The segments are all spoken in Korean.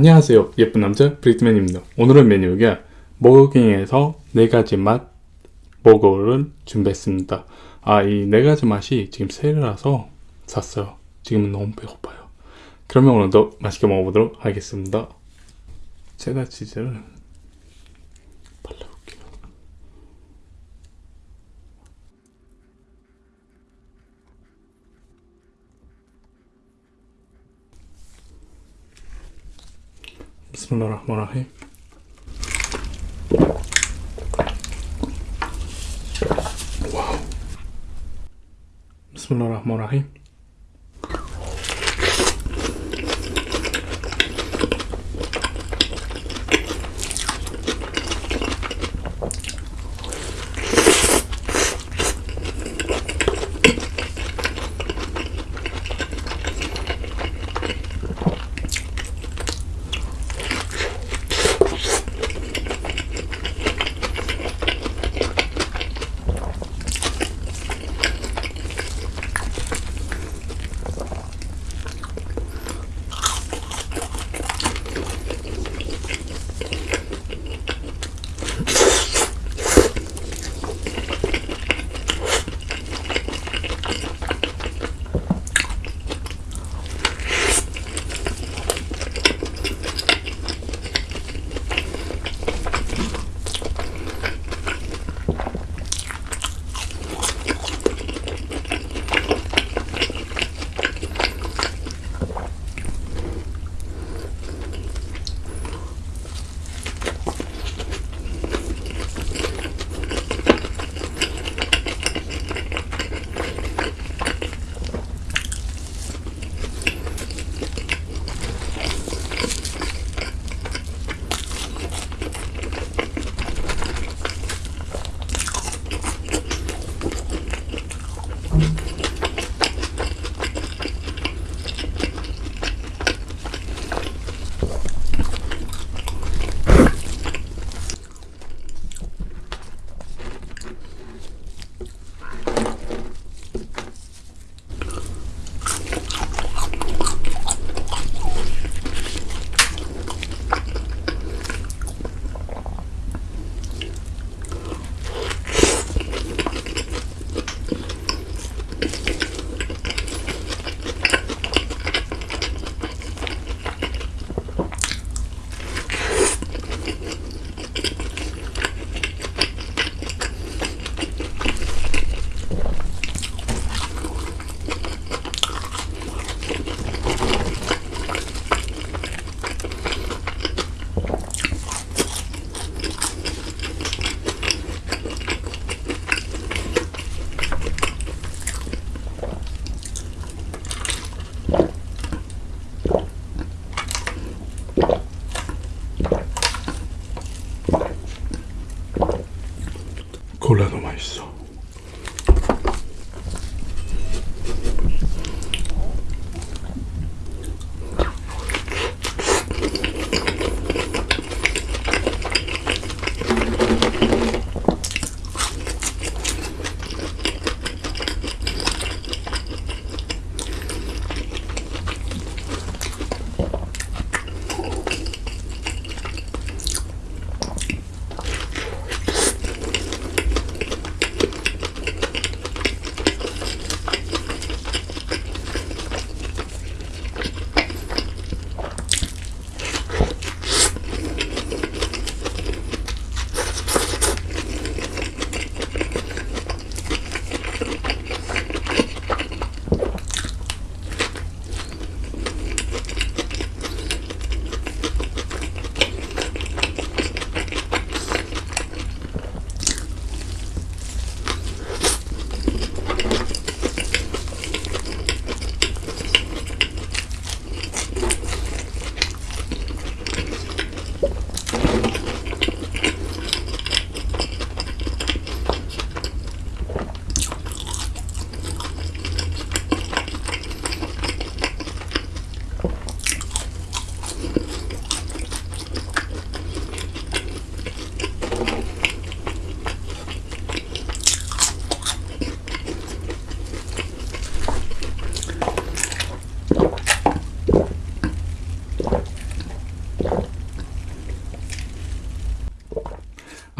안녕하세요 예쁜 남자 브리트맨입니다. 오늘의 메뉴가 버거킹에서 4가지 맛 버거를 준비했습니다. 아이 4가지 맛이 지금 세일이라서 샀어요. 지금은 너무 배고파요. 그러면 오늘도 맛있게 먹어보도록 하겠습니다. 체다 치즈를 بسم الله الرحمن الرحيم. واو. بسم الله الرحمن الرحيم. so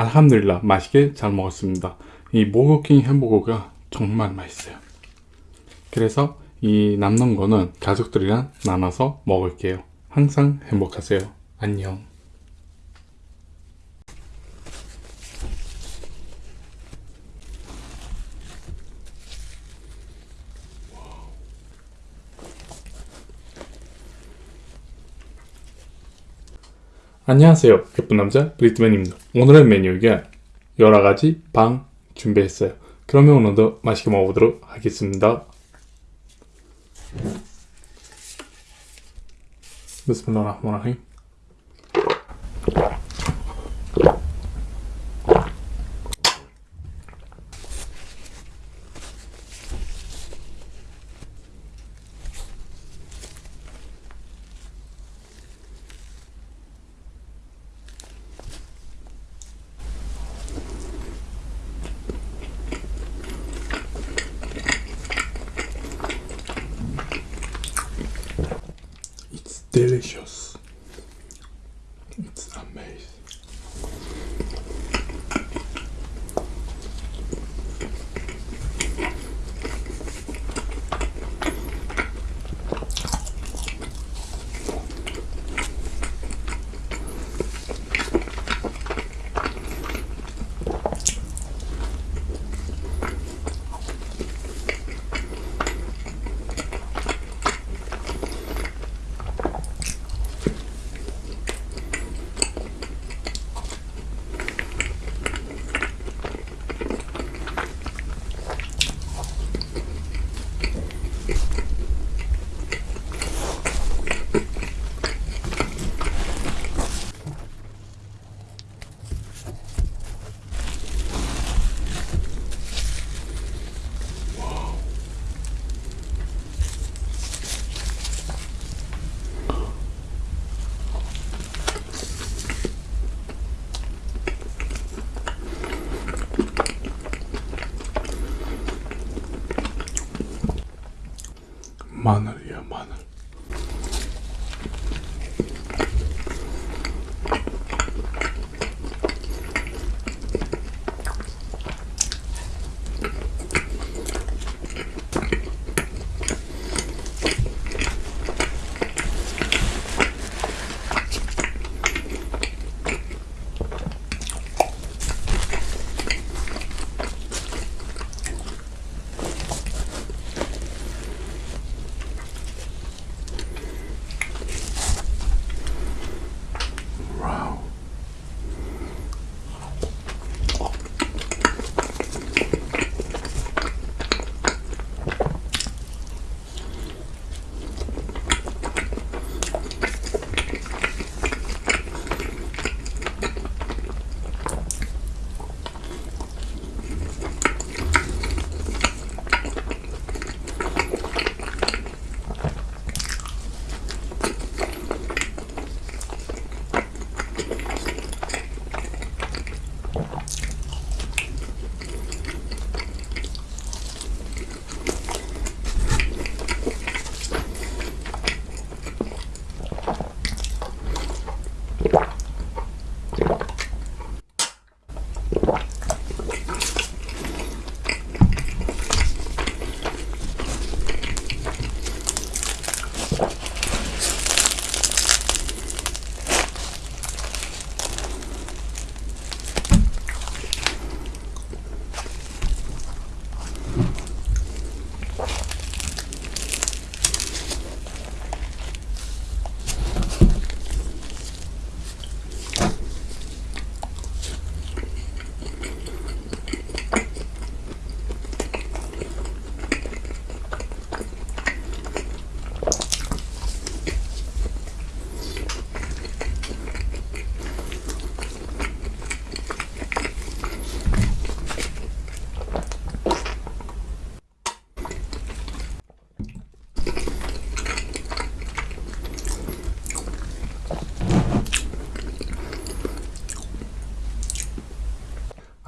알함드릴라 맛있게 잘 먹었습니다. 이 모거킹 햄버거가 정말 맛있어요. 그래서 이 남는 거는 가족들이랑 나눠서 먹을게요. 항상 행복하세요. 안녕. 안녕하세요. 예쁜 남자 브리트맨입니다. 오늘의 메뉴가 여러가지 방 준비했어요. 그러면 오늘도 맛있게 먹어보도록 하겠습니다. 비스밀라 Precious. 마늘이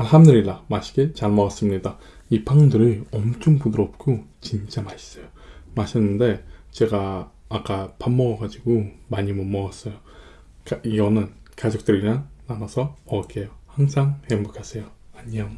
알함드릴라 맛있게 잘 먹었습니다. 이 빵들이 엄청 부드럽고 진짜 맛있어요. 맛있는데 제가 아까 밥 먹어가지고 많이 못 먹었어요. 가- 이거는 가족들이랑 나눠서 먹을게요. 항상 행복하세요. 안녕.